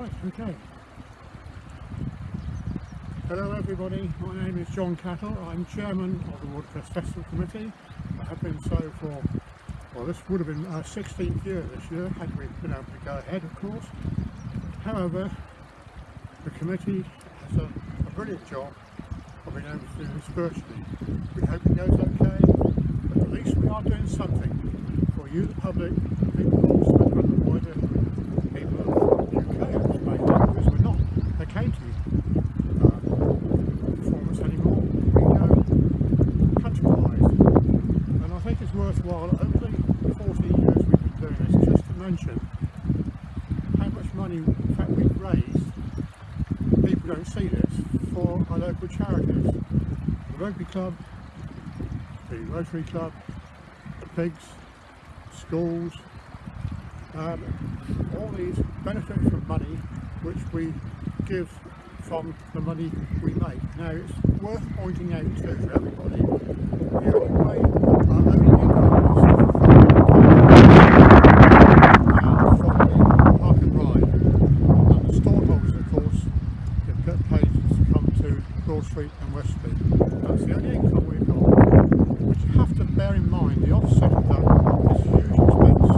Okay. Hello everybody, my name is John Cattle. I'm chairman of the Watercress Festival Committee. I have been so for, well this would have been uh, our 16th year this year, had we been able to go ahead of course. However, the committee has done a brilliant job of being able to do this virtually. We hope it goes okay, but at least we are doing something for you the public, people of Scotland and the wider people of the UK, I suppose, because we're not a county uh, performance anymore. We go countrywide. And I think it's worthwhile over the 14 years we've been doing this just to mention how much money fact we've raised. People don't see this for our local charities. The rugby club, the Rotary Club, the pigs, schools, um, all these benefit from money which we give from the money we make. Now it's worth pointing out to everybody, the only way our only income is from the park and ride. And the storeholders of course get paid to come to Broad Street and West Street. That's the only income we've got. But you have to bear in mind the offset of that is huge expense,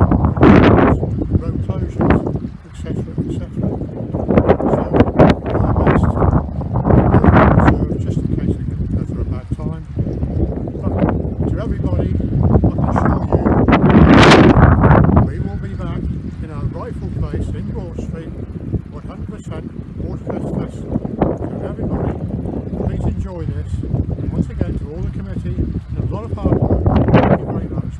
road closures, etc. etc. So our best to build reserve just in case we get go through a bad time. But to everybody, I can assure you we will be back in our rightful place in Broad Street, 100% Watercress Festival. So everybody, please enjoy this. Again, to all the committee, a lot of hard work, thank you very much.